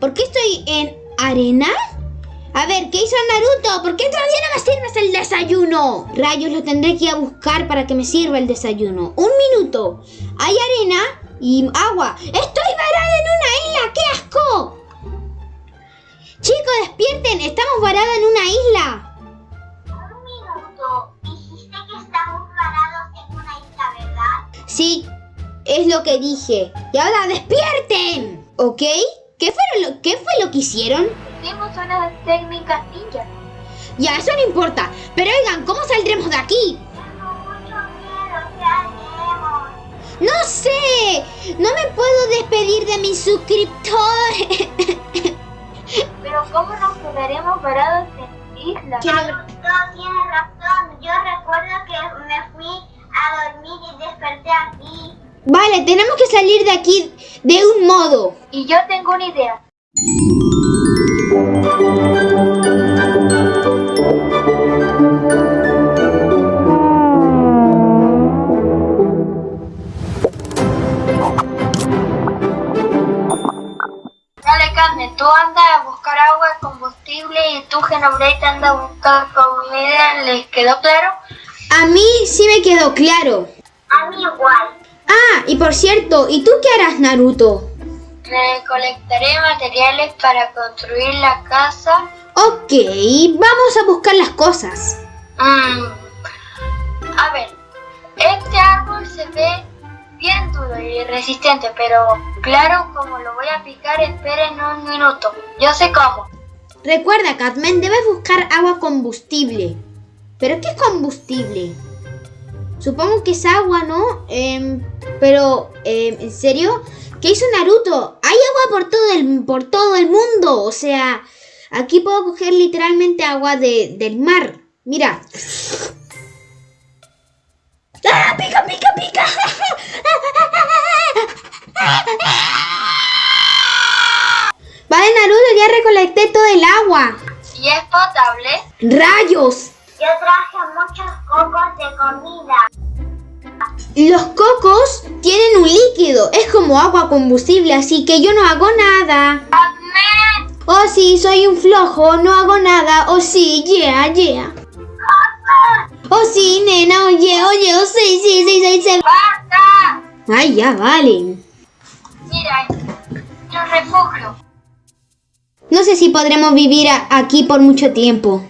¿Por qué estoy en arena? A ver, ¿qué hizo Naruto? ¿Por qué todavía no me sirves el desayuno? Rayos, lo tendré que ir a buscar para que me sirva el desayuno. Un minuto. Hay arena y agua. ¡Estoy varada en una isla! ¡Qué asco! Chicos, despierten. Estamos varados en una isla. Un minuto. Dijiste que estamos parados en una isla, ¿verdad? Sí, es lo que dije. Y ahora despierten. ¿Ok? ¿Qué fue lo, qué fue lo que hicieron? Hicimos unas técnicas ninja. Ya, eso no importa. Pero oigan, ¿cómo saldremos de aquí? Tengo mucho miedo. ¿Qué haremos? No sé. No me puedo despedir de mis suscriptores. Pero ¿cómo nos quedaremos parados en isla? Quiero- Naruto, tienes razón. Yo recuerdo que me fui a dormir y desperté aquí. Vale, tenemos que salir de aquí de un modo. Y yo tengo una idea. Dale, Carmen, tú andas a buscar agua combustible y tú, Genoblade, andas a buscar comida. ¿Les quedó claro? A mí sí me quedó claro. A mí igual. Ah, y por cierto, ¿y tú qué harás, Naruto? Recolectaré materiales para construir la casa. Ok, vamos a buscar las cosas. Mm, A ver, este árbol se ve bien duro y resistente, pero claro, como lo voy a picar, esperen un minuto. Yo sé cómo. Recuerda, Catman, debes buscar agua combustible. ¿Pero qué es combustible? Supongo que es agua, ¿no? Em, pero, em, ¿en serio? ¿Qué hizo Naruto? Hay agua por todo el, por todo el mundo. O sea, aquí puedo coger literalmente agua de, del mar. Mira. ¡Ah! ¡Pica, pica, pica! Vale, Naruto, ya recolecté todo el agua. ¿Y es potable? ¡Rayos! Yo traje muchos cocos de comida. Los cocos tienen un líquido, es como agua combustible, así que yo no hago nada. Oh sí, soy un flojo, no hago nada. Oh sí, yeah, yeah. Oh sí, nena, oye, oye, oh sí, sí, sí, sí, sí. ¡Basta! Ay, ya, vale. Mira, un refugio. No sé si podremos vivir aquí por mucho tiempo.